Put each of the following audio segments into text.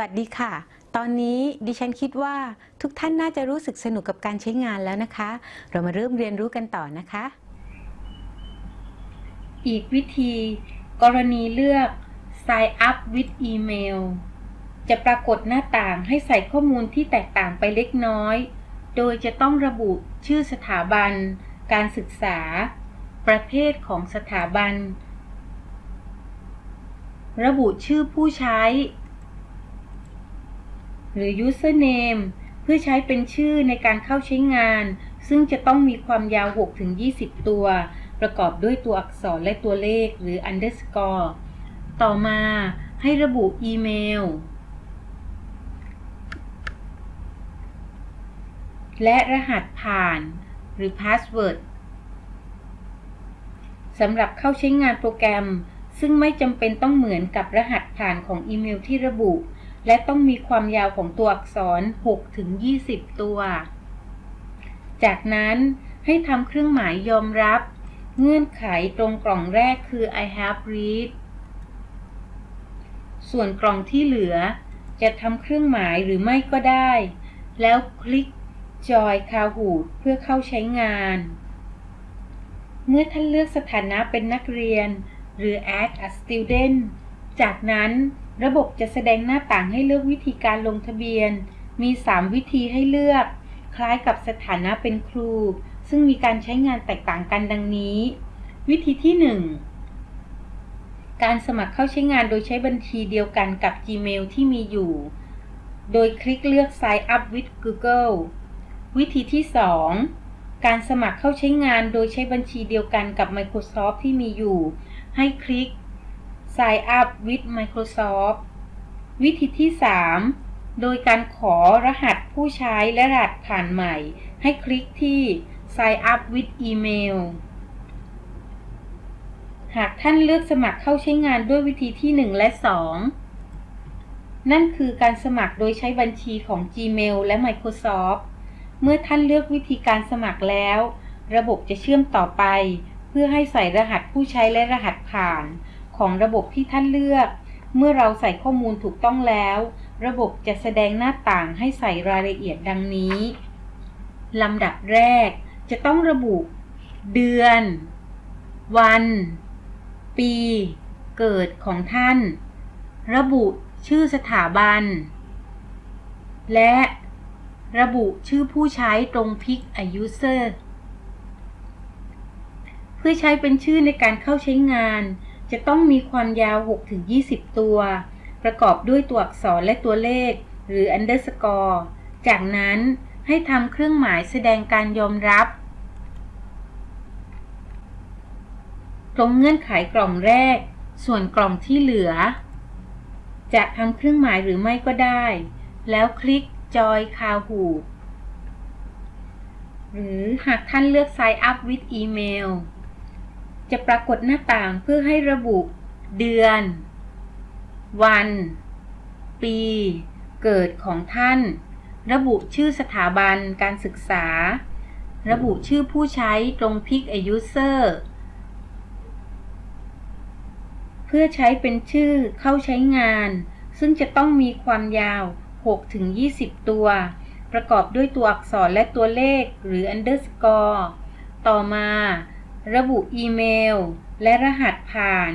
วัสดีค่ะ ตอนนี้ดิฉันคิดว่าทุกท่านน่าจะรู้สึกสนุกกับการใช้งานแล้วนะคะ เรามาเริ่มเรียนรู้กันต่อนะคะ อีกวิธี กรณีเลือก Sign up with email จะปรากฏหน้าต่างให้ใส่ข้อมูลที่แตกต่างไปเล็กน้อย โดยจะต้องระบุชื่อสถาบัน การศึกษา ประเภทของสถาบัน ระบุชื่อผู้ใช้ หรือ username เพื่อใช้เป็นชื่อในการเข้าใช้งาน ซึ่งจะต้องมีความยาว 6-20 ตัว ประกอบด้วยตัวอักษรและตัวเลขหรือ underscore ต่อมาให้ระบุอีเมล และรหัสผ่าน หรือ password สำหรับเข้าใช้งานโปรแกรม ซึ่งไม่จำเป็นต้องเหมือนกับรหัสผ่านของอีเมลที่ระบุ และต้องมีความยาวของตัวอักษร 6 ถึง 20 ตัว จากนั้นให้ทำเครื่องหมายยอมรับ เงื่อนไขตรงกล่องแรกคือ I have read ส่วนกล่องที่เหลือ จะทำเครื่องหมายหรือไม่ก็ได้ แล้วคลิก Join Kahoot เพื่อเข้าใช้งาน เมื่อท่านเลือกสถานะเป็นนักเรียน หรือ Add a Student จากนั้น ระบบจะแสดงหน้าต่างให้เลือกวิธีการลงทะเบียน มี 3 วิธีให้เลือก คล้ายกับสถานะเป็นครู ซึ่งมีการใช้งานแตกต่างกันดังนี้ วิธีที่ 1 การสมัครเข้าใช้งานโดยใช้บัญชีเดียวกันกับ Gmail ที่มีอยู่ โดยคลิกเลือก Sign up with Google วิธีที่ 2 การสมัครเข้าใช้งานโดยใช้บัญชีเดียวกันกับ Microsoft ที่มีอยู่ ให้คลิก Sign up with Microsoft วิธีที่ 3 โดยการขอรหัสผู้ใช้และรหัสผ่านใหม่ ให้คลิกที่ Sign up with email หากท่านเลือกสมัครเข้าใช้งานด้วยวิธีที่ 1 และ 2 นั่นคือการสมัครโดยใช้บัญชีของ Gmail และ Microsoft เมื่อท่านเลือกวิธีการสมัครแล้ว ระบบจะเชื่อมต่อไป เพื่อให้ใส่รหัสผู้ใช้และรหัสผ่าน ของระบบที่ท่านเลือก เมื่อเราใส่ข้อมูลถูกต้องแล้ว ระบบจะแสดงหน้าต่างให้ใส่รายละเอียดดังนี้ลำดับแรก จะต้องระบุ เดือน วัน ปี เกิดของท่าน ระบุชื่อสถาบัน และระบุชื่อผู้ใช้ตรงพิก a user เพื่อใช้เป็นชื่อในการเข้าใช้งาน จะต้องมีความยาว 6-20 ตัว ประกอบด้วยตัวอักษรและตัวเลข หรือ underscore จากนั้นให้ทำเครื่องหมายแสดงการยอมรับ ตรงเงื่อนไขกล่องแรก ส่วนกล่องที่เหลือ จะทำเครื่องหมายหรือไม่ก็ได้ แล้วคลิก Joy Kahoot หรือหากท่านเลือก Sign up with email จะปรากฏหน้าต่างเพื่อให้ระบุเดือน วัน ปี เกิดของท่าน ระบุชื่อสถาบันการศึกษา ระบุชื่อผู้ใช้ตรง Pick a User เพื่อใช้เป็นชื่อเข้าใช้งาน ซึ่งจะต้องมีความยาว 6-20 ตัว ประกอบด้วยตัวอักษรและตัวเลขหรือ underscore ต่อมา ระบุอีเมล และรหัสผ่าน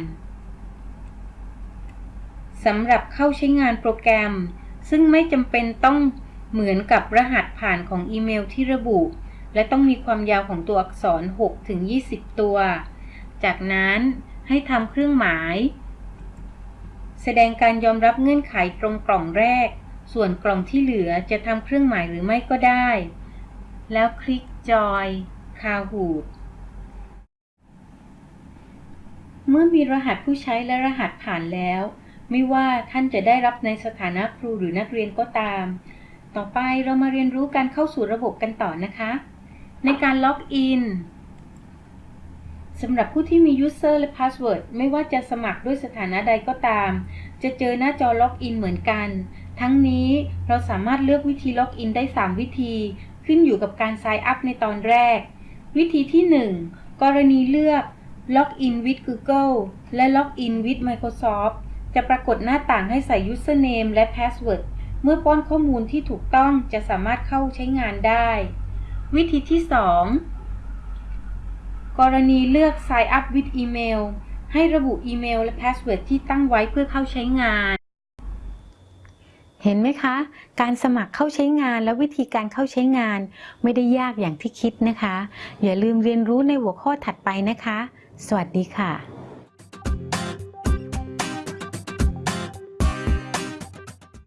สำหรับเข้าใช้งานโปรแกรม ซึ่งไม่จำเป็นต้องเหมือนกับรหัสผ่านของอีเมลที่ระบุ และต้องมีความยาวของตัวอักษร6-20 ตัว จากนั้นให้ทำเครื่องหมาย แสดงการยอมรับเงื่อนไขตรงกล่องแรก ส่วนกล่องที่เหลือจะทำเครื่องหมายหรือไม่ก็ได้ แล้วคลิก Joy Kahoot เมื่อมีรหัสผู้ใช้และรหัสผ่านแล้ว ไม่ว่าท่านจะได้รับในสถานะครูหรือนักเรียนก็ตาม ต่อไปเรามาเรียนรู้การเข้าสู่ระบบกันต่อนะคะ ในการล็อกอินสำหรับผู้ที่มี User และ Password ไม่ว่าจะสมัครด้วยสถานะใดก็ตาม จะเจอหน้าจอล็อกอินเหมือนกัน ทั้งนี้เราสามารถเลือกวิธีล็อกอินได้ 3 วิธี ขึ้นอยู่กับการ Sign up ในตอนแรก วิธีที่ 1 กรณีเลือก Login with Google และ Login with Microsoft จะปรากฏหน้าต่างให้ใส่ username และ password เมื่อป้อนข้อมูลที่ถูกต้องจะสามารถเข้าใช้งานได้ วิธีที่ 2 กรณีเลือก sign up with email ให้ระบุอีเมลและ password ที่ตั้งไว้เพื่อเข้าใช้งาน เห็นไหมคะ การสมัครเข้าใช้งานและวิธีการเข้าใช้งาน ไม่ได้ยากอย่างที่คิดนะคะ อย่าลืมเรียนรู้ในหัวข้อถัดไปนะคะ สวัสดีค่ะ